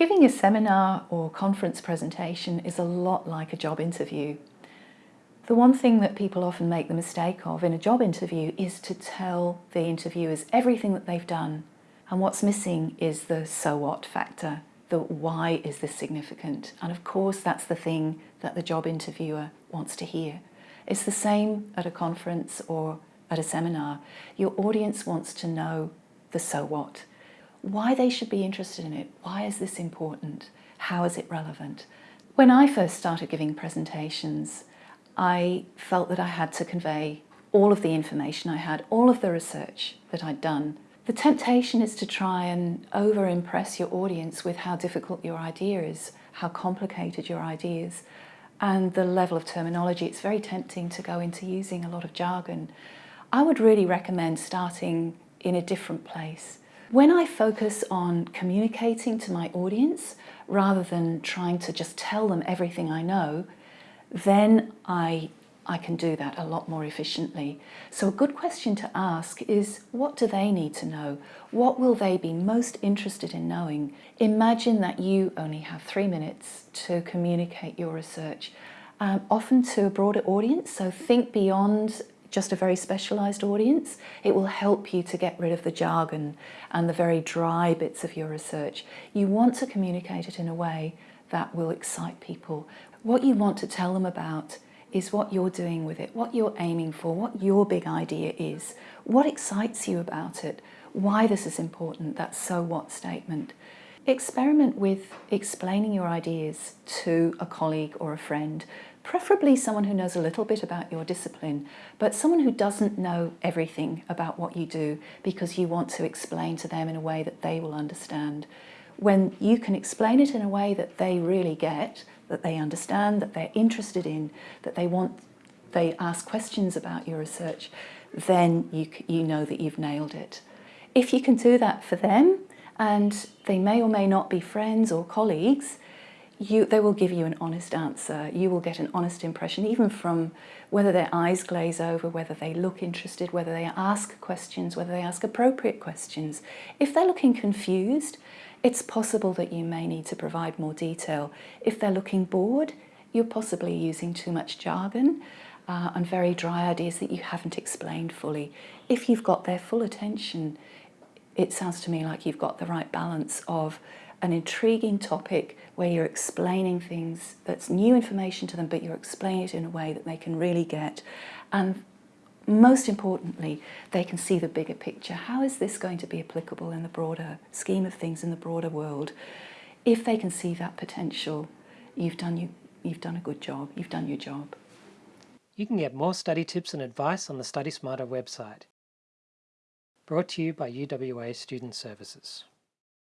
Giving a seminar or conference presentation is a lot like a job interview. The one thing that people often make the mistake of in a job interview is to tell the interviewers everything that they've done. And what's missing is the so what factor, the why is this significant? And of course, that's the thing that the job interviewer wants to hear. It's the same at a conference or at a seminar. Your audience wants to know the so what why they should be interested in it. Why is this important? How is it relevant? When I first started giving presentations, I felt that I had to convey all of the information I had, all of the research that I'd done. The temptation is to try and over impress your audience with how difficult your idea is, how complicated your idea is, and the level of terminology. It's very tempting to go into using a lot of jargon. I would really recommend starting in a different place. When I focus on communicating to my audience rather than trying to just tell them everything I know, then I, I can do that a lot more efficiently. So a good question to ask is, what do they need to know? What will they be most interested in knowing? Imagine that you only have three minutes to communicate your research, um, often to a broader audience, so think beyond just a very specialised audience, it will help you to get rid of the jargon and the very dry bits of your research. You want to communicate it in a way that will excite people. What you want to tell them about is what you're doing with it, what you're aiming for, what your big idea is, what excites you about it, why this is important, that so what statement. Experiment with explaining your ideas to a colleague or a friend preferably someone who knows a little bit about your discipline, but someone who doesn't know everything about what you do because you want to explain to them in a way that they will understand. When you can explain it in a way that they really get, that they understand, that they're interested in, that they want, they ask questions about your research, then you, you know that you've nailed it. If you can do that for them, and they may or may not be friends or colleagues, you, they will give you an honest answer. You will get an honest impression, even from whether their eyes glaze over, whether they look interested, whether they ask questions, whether they ask appropriate questions. If they're looking confused, it's possible that you may need to provide more detail. If they're looking bored, you're possibly using too much jargon uh, and very dry ideas that you haven't explained fully. If you've got their full attention, it sounds to me like you've got the right balance of an intriguing topic where you're explaining things that's new information to them, but you're explaining it in a way that they can really get. And most importantly, they can see the bigger picture. How is this going to be applicable in the broader scheme of things in the broader world? If they can see that potential, you've done, you, you've done a good job, you've done your job. You can get more study tips and advice on the Study Smarter website. Brought to you by UWA Student Services.